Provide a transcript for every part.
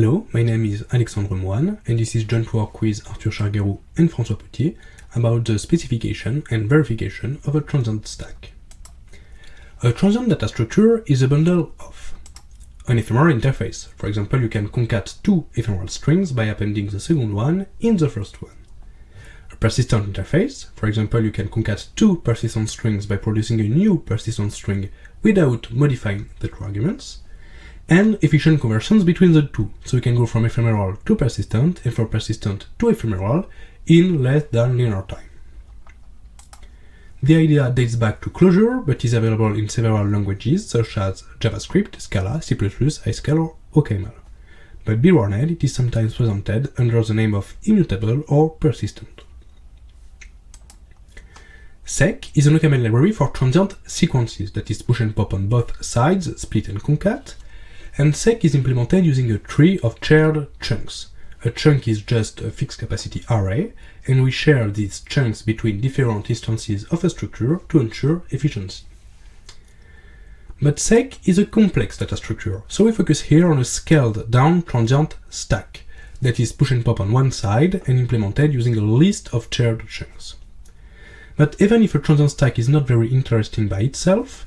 Hello, my name is Alexandre Moine, and this is joint work with Arthur Charguéraud and François Pottier about the specification and verification of a transient stack. A transient data structure is a bundle of an ephemeral interface. For example, you can concat two ephemeral strings by appending the second one in the first one. A persistent interface. For example, you can concat two persistent strings by producing a new persistent string without modifying the two arguments and efficient conversions between the two. So we can go from ephemeral to persistent and from persistent to ephemeral in less than linear time. The idea dates back to Clojure, but is available in several languages such as JavaScript, Scala, C++, Haskell, or OCaml. But be warned, it is sometimes presented under the name of immutable or persistent. Sek is an OCaml library for transient sequences that is push and pop on both sides, split and concat, and Sek is implemented using a tree of shared chunks. A chunk is just a fixed capacity array, and we share these chunks between different instances of a structure to ensure efficiency. But Sek is a complex data structure, so we focus here on a scaled down transient stack that is push and pop on one side and implemented using a list of shared chunks. But even if a transient stack is not very interesting by itself,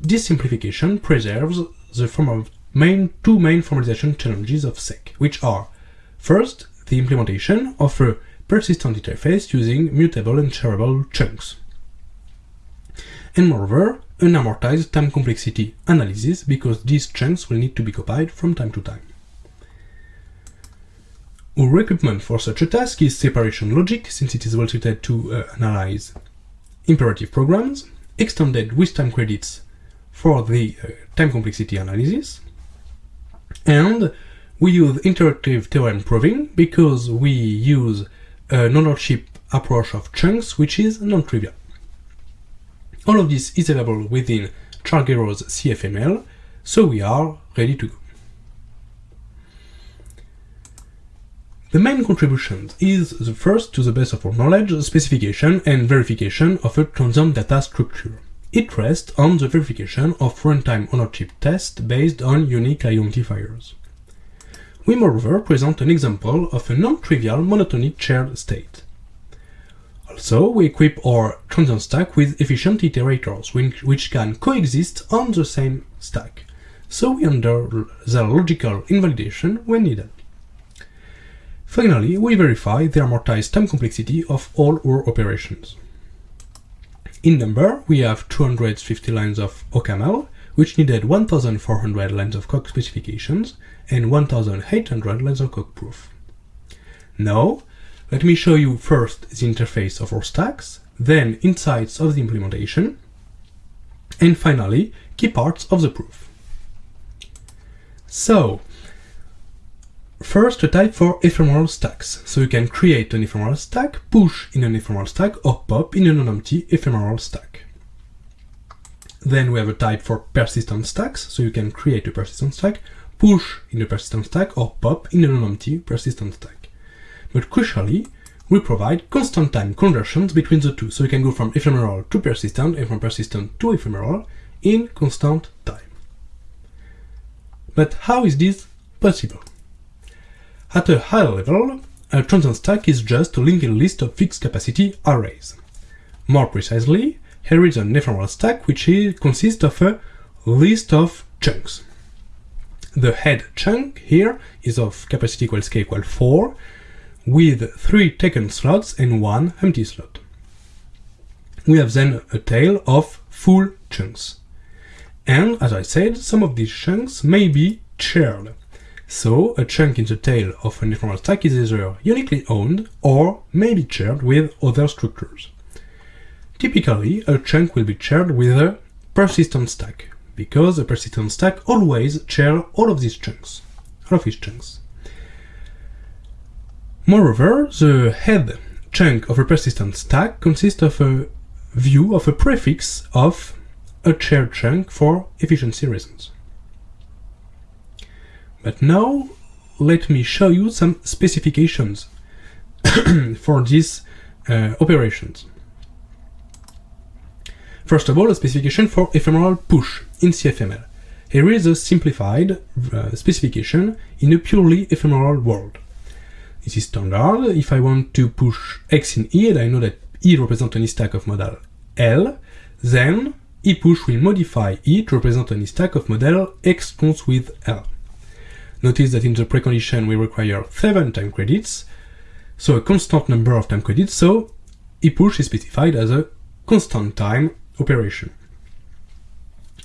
this simplification preserves the form of main two main formalization challenges of Sek, which are first, the implementation of a persistent interface using mutable and shareable chunks, and moreover, an amortized time complexity analysis because these chunks will need to be copied from time to time. Our equipment for such a task is separation logic, since it is well suited to uh, analyze imperative programs, extended with time credits for the uh, time complexity analysis. And we use interactive theorem proving because we use a non-ownership approach of chunks, which is non-trivial. All of this is available within Charguéraud's CFML, so we are ready to go. The main contribution is the first, to the best of our knowledge, specification and verification of a transient data structure. It rests on the verification of runtime ownership tests based on unique identifiers. We moreover present an example of a non-trivial monotonic shared state. Also, we equip our transient stack with efficient iterators, which can coexist on the same stack, so we under their logical invalidation when needed. Finally, we verify the amortized time complexity of all our operations. In number, we have 250 lines of OCaml, which needed 1400 lines of Coq specifications and 1800 lines of Coq proof. Now, let me show you first the interface of our stacks, then insights of the implementation, and finally, key parts of the proof. So, First, a type for ephemeral stacks. So you can create an ephemeral stack, push in an ephemeral stack, or pop in a non-empty ephemeral stack. Then we have a type for persistent stacks, so you can create a persistent stack, push in a persistent stack, or pop in a non-empty persistent stack. But crucially, we provide constant time conversions between the two, so you can go from ephemeral to persistent and from persistent to ephemeral in constant time. But how is this possible? At a high level, uh, a transient stack is just a linked list of fixed capacity arrays. More precisely, here is an ephemeral stack which consists of a list of chunks. The head chunk here is of capacity equals k equals 4, with 3 taken slots and 1 empty slot. We have then a tail of full chunks. And, as I said, some of these chunks may be shared. So a chunk in the tail of an ephemeral stack is either uniquely owned or may be shared with other structures. Typically, a chunk will be shared with a persistent stack, because a persistent stack always shares all of these chunks, all of its chunks. Moreover, the head chunk of a persistent stack consists of a view of a prefix of a shared chunk for efficiency reasons. But now let me show you some specifications for these uh, operations. First of all, a specification for ephemeral push in CFML. here is a simplified uh, specification in a purely ephemeral world. This is standard. If I want to push x in E, and I know that E represents any stack of model L, then E push will modify E to represent any stack of model x cons with L. Notice that in the precondition we require 7 time credits, so a constant number of time credits, so E push is specified as a constant time operation.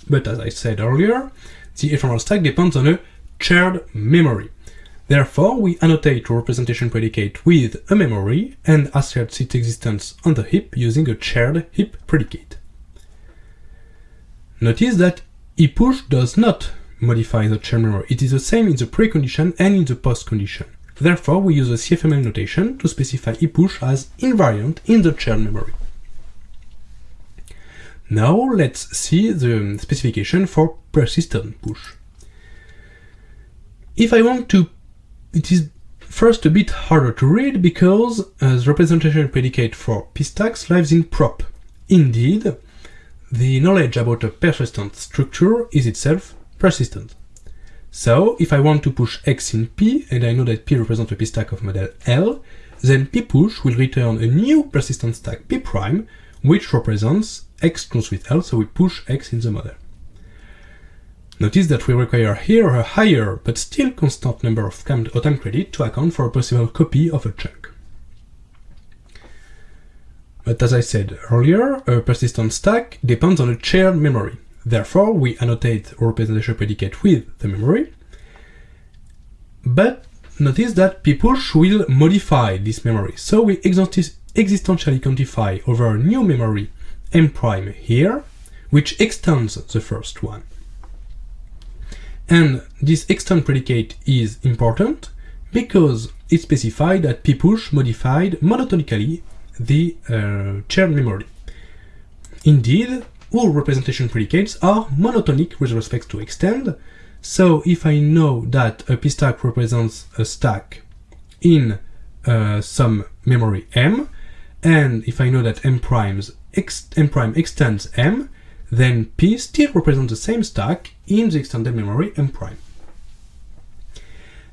But as I said earlier, the ephemeral stack depends on a shared memory. Therefore, we annotate representation predicate with a memory and assert its existence on the heap using a shared heap predicate. Notice that ePush does not modify the shared memory. It is the same in the precondition and in the post-condition. Therefore, we use a CFML notation to specify ePush as invariant in the shared memory. Now let's see the specification for persistent push. If I want to, it is first a bit harder to read because uh, the representation predicate for pstacks lives in prop. Indeed, the knowledge about a persistent structure is itself persistent. So, if I want to push x in P, and I know that P represents a P stack of model L, then P push will return a new persistent stack P prime, which represents x close with L, so we push x in the model. Notice that we require here a higher but still constant number of time credit to account for a possible copy of a chunk. But as I said earlier, a persistent stack depends on a shared memory. Therefore, we annotate representation predicate with the memory. But notice that ppush will modify this memory. So we existentially quantify over a new memory m prime here, which extends the first one. And this extend predicate is important because it specifies that ppush modified monotonically the uh, shared memory. Indeed, all representation predicates are monotonic with respect to extend, so if I know that a p-stack represents a stack in uh, some memory m, and if I know that m primes ex m prime extends m, then p still represents the same stack in the extended memory m prime.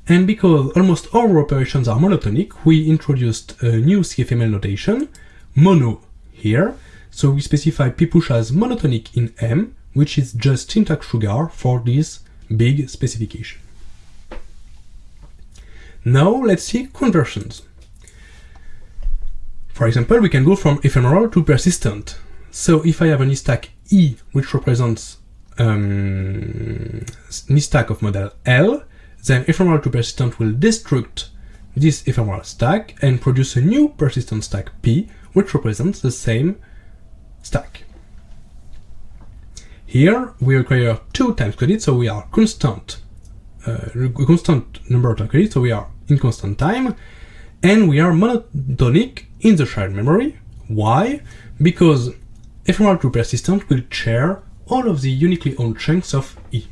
And because almost all operations are monotonic, we introduced a new CFML notation, mono here, so we specify ppush as monotonic in M, which is just syntax sugar for this big specification. Now let's see conversions. For example, we can go from ephemeral to persistent. So if I have an stack E, which represents um, stack of model L, then ephemeral to persistent will destruct this ephemeral stack and produce a new persistent stack P, which represents the same stack. Here we require two times credit, so we are constant, uh, constant number of time credits, so we are in constant time, and we are monotonic in the shared memory. Why? Because ephemeral to persistent will share all of the uniquely owned chunks of E.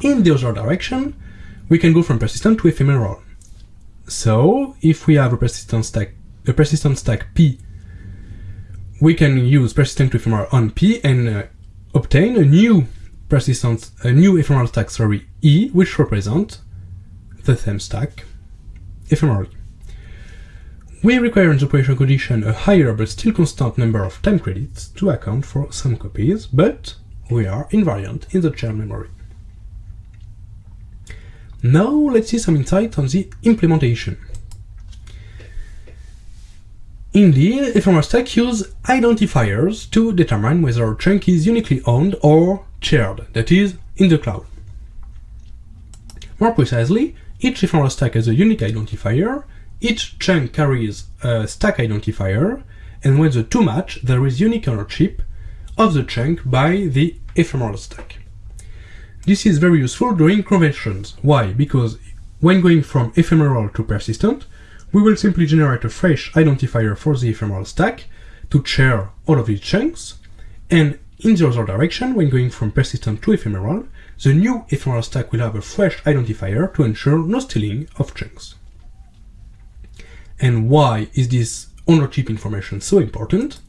In the other direction, we can go from persistent to ephemeral. So, if we have a persistent stack, a persistent stack P we can use persistent to ephemeral on P and uh, obtain a new persistent, a new ephemeral stack, sorry, E, which represents the same stack ephemerally. We require in the operation condition a higher but still constant number of time credits to account for some copies, but we are invariant in the shared memory. Now let's see some insight on the implementation. Indeed, ephemeral stack use identifiers to determine whether a chunk is uniquely owned or shared, that is, in the cloud. More precisely, each ephemeral stack has a unique identifier, each chunk carries a stack identifier, and when the two match, there is unique ownership of the chunk by the ephemeral stack. This is very useful during conventions. Why? Because when going from ephemeral to persistent, we will simply generate a fresh identifier for the ephemeral stack to share all of its chunks, and in the other direction, when going from persistent to ephemeral, the new ephemeral stack will have a fresh identifier to ensure no stealing of chunks. And why is this ownership information so important?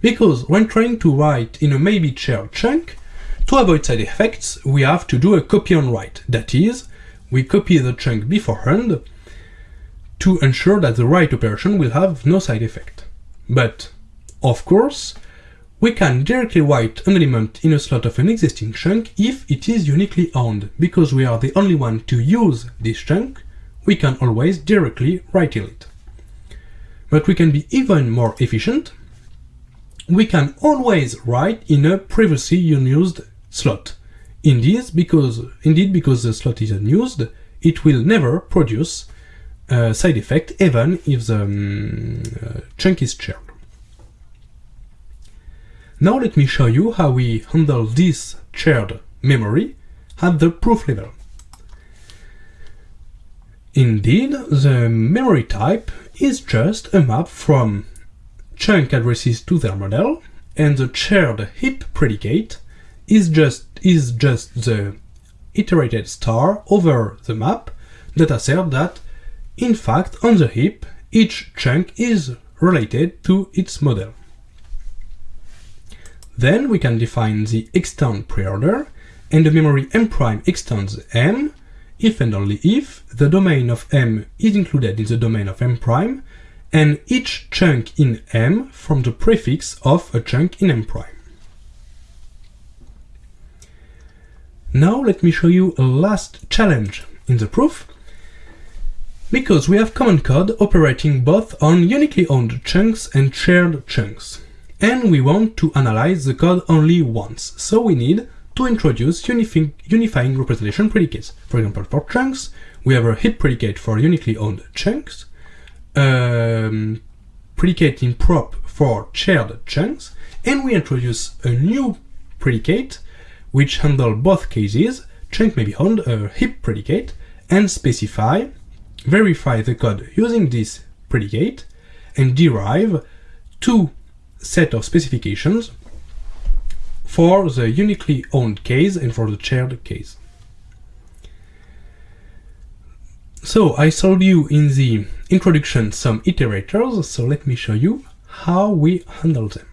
Because when trying to write in a maybe shared chunk, To avoid side effects, we have to do a copy on write. That is, we copy the chunk beforehand to ensure that the write operation will have no side effect. But, of course, we can directly write an element in a slot of an existing chunk if it is uniquely owned. Because we are the only one to use this chunk, we can always directly write it. But we can be even more efficient. We can always write in a previously unused slot. Indeed, because, indeed, because the slot is unused, it will never produce a side effect even if the um, uh, chunk is shared. Now let me show you how we handle this shared memory at the proof level. Indeed, the memory type is just a map from chunk addresses to their model, and the shared heap predicate is just is just the iterated star over the map that asserts that, in fact, on the heap, each chunk is related to its model. Then we can define the extend preorder, and the memory m prime extends m if and only if the domain of m is included in the domain of m prime, and each chunk in m from the prefix of a chunk in m prime. Now let me show you a last challenge in the proof. Because we have common code operating both on uniquely owned chunks and shared chunks. And we want to analyze the code only once, so we need to introduce unifying, representation predicates. For example, for chunks, we have a heap predicate for uniquely owned chunks, um, predicate in prop for shared chunks, and we introduce a new predicate which handle both cases, chunk may be owned a heap predicate, and specify, verify the code using this predicate, and derive two set of specifications for the uniquely owned case and for the shared case. So I showed you in the introduction some iterators, so let me show you how we handle them.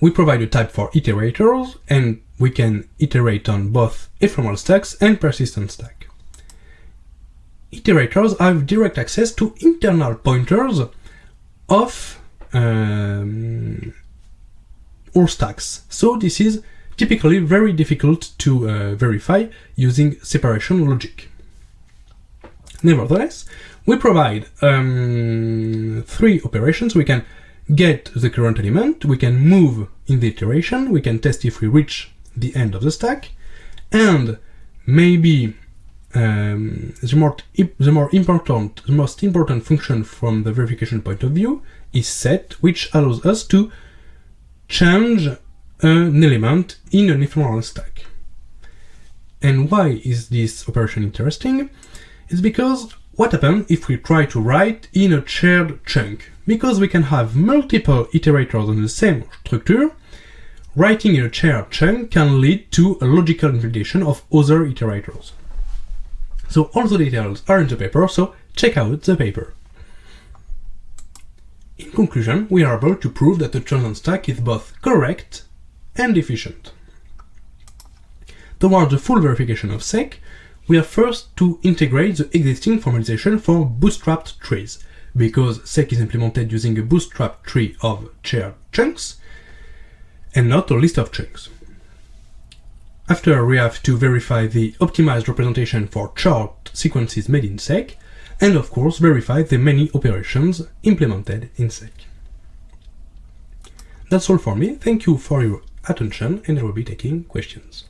We provide a type for iterators, and we can iterate on both ephemeral stacks and persistent stack. Iterators have direct access to internal pointers of um, all stacks. So this is typically very difficult to uh, verify using separation logic. Nevertheless, we provide um, three operations. We can get the current element, we can move in the iteration, we can test if we reach the end of the stack, and maybe um, the, more, the more important, the most important function from the verification point of view is set, which allows us to change an element in an ephemeral stack. And why is this operation interesting? It's because what happens if we try to write in a shared chunk? Because we can have multiple iterators on the same structure, writing in a shared chunk can lead to a logical invalidation of other iterators. So all the details are in the paper, so check out the paper. In conclusion, we are able to prove that the chosen stack is both correct and efficient. Towards the full verification of Sek, we have first to integrate the existing formalization for bootstrapped trees, because Sek is implemented using a bootstrap tree of shared chunks, and not a list of chunks. After we have to verify the optimized representation for chart sequences made in Sek, and of course verify the many operations implemented in Sek. That's all for me, thank you for your attention and I will be taking questions.